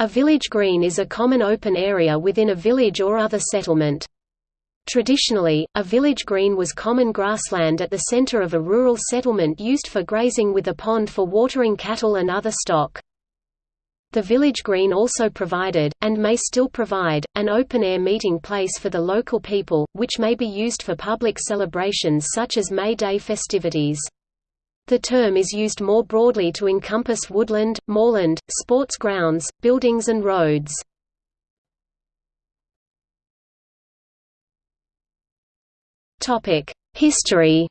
A village green is a common open area within a village or other settlement. Traditionally, a village green was common grassland at the center of a rural settlement used for grazing with a pond for watering cattle and other stock. The village green also provided, and may still provide, an open-air meeting place for the local people, which may be used for public celebrations such as May Day festivities. The term is used more broadly to encompass woodland, moorland, sports grounds, buildings and roads. History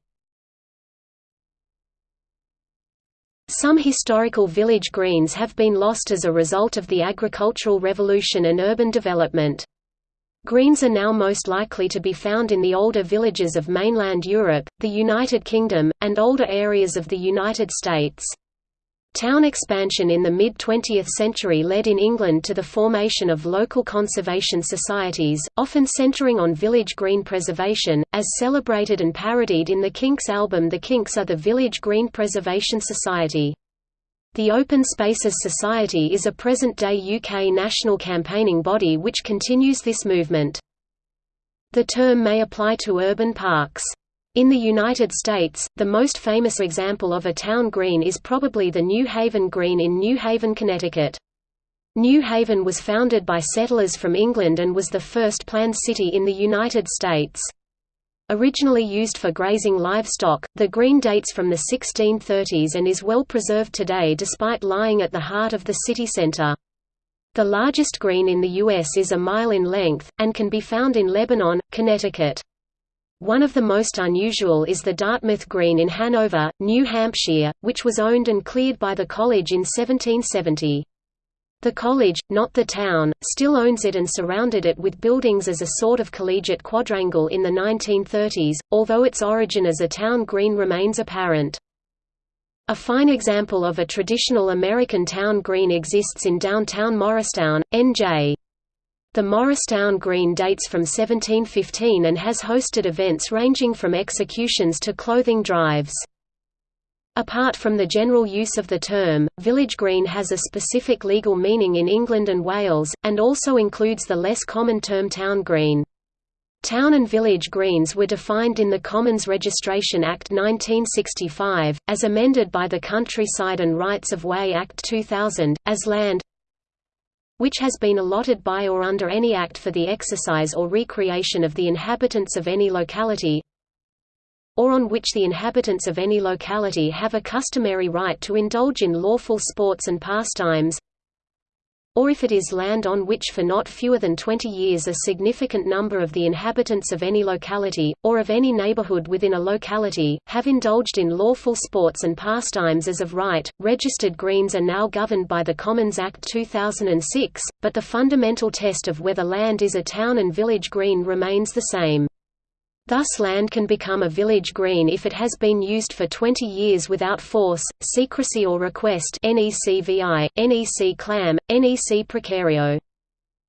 Some historical village greens have been lost as a result of the agricultural revolution and urban development. Greens are now most likely to be found in the older villages of mainland Europe, the United Kingdom, and older areas of the United States. Town expansion in the mid-20th century led in England to the formation of local conservation societies, often centering on village green preservation, as celebrated and parodied in the Kinks album The Kinks are the Village Green Preservation Society. The Open Spaces Society is a present-day UK national campaigning body which continues this movement. The term may apply to urban parks. In the United States, the most famous example of a town green is probably the New Haven Green in New Haven, Connecticut. New Haven was founded by settlers from England and was the first planned city in the United States. Originally used for grazing livestock, the green dates from the 1630s and is well preserved today despite lying at the heart of the city center. The largest green in the U.S. is a mile in length, and can be found in Lebanon, Connecticut. One of the most unusual is the Dartmouth Green in Hanover, New Hampshire, which was owned and cleared by the college in 1770. The college, not the town, still owns it and surrounded it with buildings as a sort of collegiate quadrangle in the 1930s, although its origin as a town green remains apparent. A fine example of a traditional American town green exists in downtown Morristown, NJ. The Morristown Green dates from 1715 and has hosted events ranging from executions to clothing drives. Apart from the general use of the term, village green has a specific legal meaning in England and Wales, and also includes the less common term town green. Town and village greens were defined in the Commons Registration Act 1965, as amended by the Countryside and Rights of Way Act 2000, as land which has been allotted by or under any act for the exercise or recreation of the inhabitants of any locality, or on which the inhabitants of any locality have a customary right to indulge in lawful sports and pastimes or if it is land on which for not fewer than 20 years a significant number of the inhabitants of any locality, or of any neighborhood within a locality, have indulged in lawful sports and pastimes as of right. Registered greens are now governed by the Commons Act 2006, but the fundamental test of whether land is a town and village green remains the same. Thus land can become a village green if it has been used for 20 years without force, secrecy or request NECVI, NEC clam, NEC precario.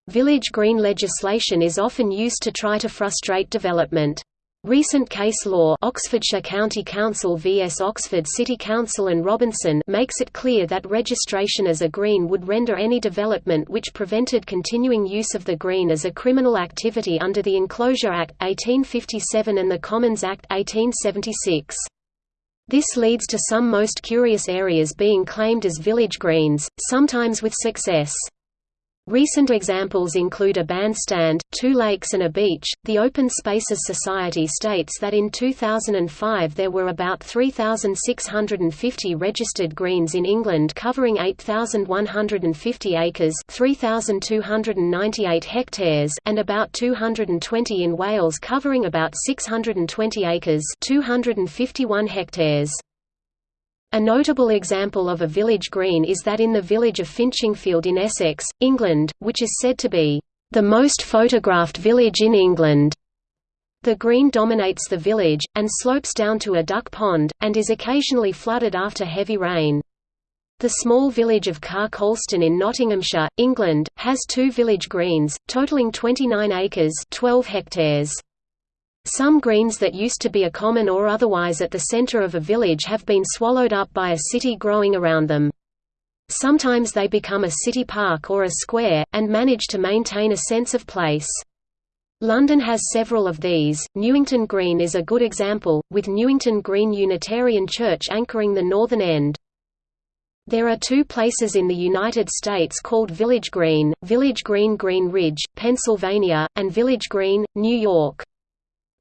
Village green legislation is often used to try to frustrate development. Recent case law Oxfordshire County Council vs Oxford City Council and Robinson makes it clear that registration as a green would render any development which prevented continuing use of the green as a criminal activity under the Enclosure Act 1857 and the Commons Act 1876. This leads to some most curious areas being claimed as village greens, sometimes with success. Recent examples include a bandstand, two lakes and a beach. The Open Spaces Society states that in 2005 there were about 3,650 registered greens in England covering 8,150 acres 3,298 hectares and about 220 in Wales covering about 620 acres 251 hectares. A notable example of a village green is that in the village of Finchingfield in Essex, England, which is said to be the most photographed village in England. The green dominates the village, and slopes down to a duck pond, and is occasionally flooded after heavy rain. The small village of Car Colston in Nottinghamshire, England, has two village greens, totaling 29 acres 12 hectares. Some greens that used to be a common or otherwise at the center of a village have been swallowed up by a city growing around them. Sometimes they become a city park or a square, and manage to maintain a sense of place. London has several of these. Newington Green is a good example, with Newington Green Unitarian Church anchoring the northern end. There are two places in the United States called Village Green, Village Green Green Ridge, Pennsylvania, and Village Green, New York.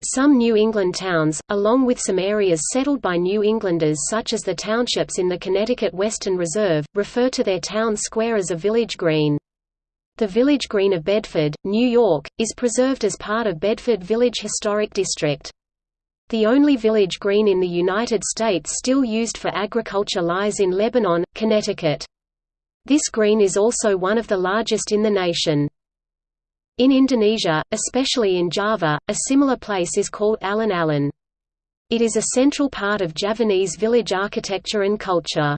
Some New England towns, along with some areas settled by New Englanders such as the townships in the Connecticut Western Reserve, refer to their town square as a village green. The Village Green of Bedford, New York, is preserved as part of Bedford Village Historic District. The only village green in the United States still used for agriculture lies in Lebanon, Connecticut. This green is also one of the largest in the nation. In Indonesia, especially in Java, a similar place is called alun-alun. It is a central part of Javanese village architecture and culture.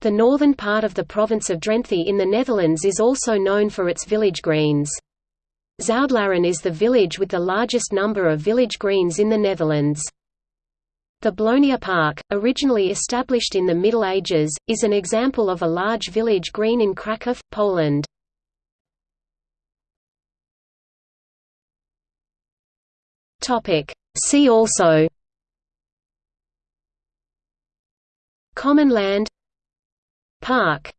The northern part of the province of Drenthe in the Netherlands is also known for its village greens. Zuidlaren is the village with the largest number of village greens in the Netherlands. The Blonia Park, originally established in the Middle Ages, is an example of a large village green in Kraków, Poland. Topic. See also. Common land. Park